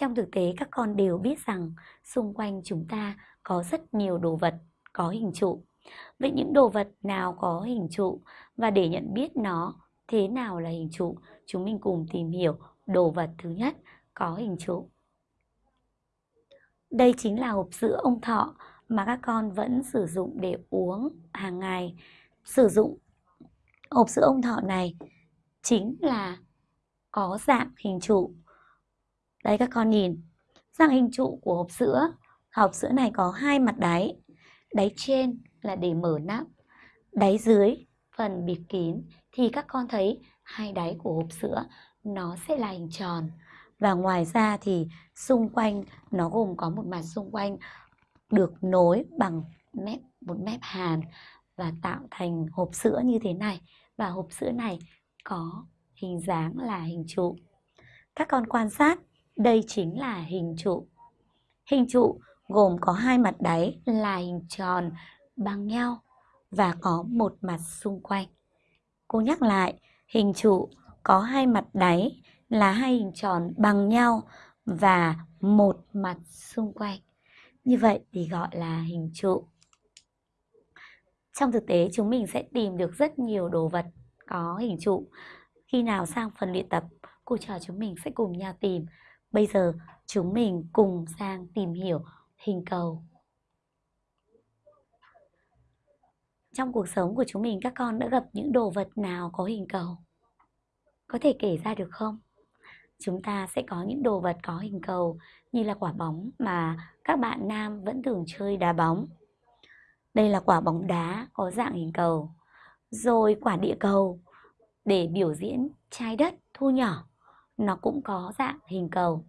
Trong thực tế các con đều biết rằng xung quanh chúng ta có rất nhiều đồ vật có hình trụ. Vậy những đồ vật nào có hình trụ và để nhận biết nó thế nào là hình trụ, chúng mình cùng tìm hiểu đồ vật thứ nhất có hình trụ. Đây chính là hộp sữa ông thọ mà các con vẫn sử dụng để uống hàng ngày. Sử dụng hộp sữa ông thọ này chính là có dạng hình trụ. Đây các con nhìn, dạng hình trụ của hộp sữa. Hộp sữa này có hai mặt đáy. Đáy trên là để mở nắp, đáy dưới phần bịt kín thì các con thấy hai đáy của hộp sữa nó sẽ là hình tròn và ngoài ra thì xung quanh nó gồm có một mặt xung quanh được nối bằng mép một mép hàn và tạo thành hộp sữa như thế này và hộp sữa này có hình dáng là hình trụ. Các con quan sát, đây chính là hình trụ. Hình trụ gồm có hai mặt đáy là hình tròn bằng nhau và có một mặt xung quanh. Cô nhắc lại, hình trụ có hai mặt đáy là hai hình tròn bằng nhau và một mặt xung quanh. Như vậy thì gọi là hình trụ. Trong thực tế chúng mình sẽ tìm được rất nhiều đồ vật có hình trụ. Khi nào sang phần luyện tập, cô trò chúng mình sẽ cùng nhau tìm. Bây giờ chúng mình cùng sang tìm hiểu hình cầu. Trong cuộc sống của chúng mình các con đã gặp những đồ vật nào có hình cầu? Có thể kể ra được không? Chúng ta sẽ có những đồ vật có hình cầu như là quả bóng mà các bạn nam vẫn thường chơi đá bóng. Đây là quả bóng đá có dạng hình cầu. Rồi quả địa cầu để biểu diễn trái đất thu nhỏ, nó cũng có dạng hình cầu.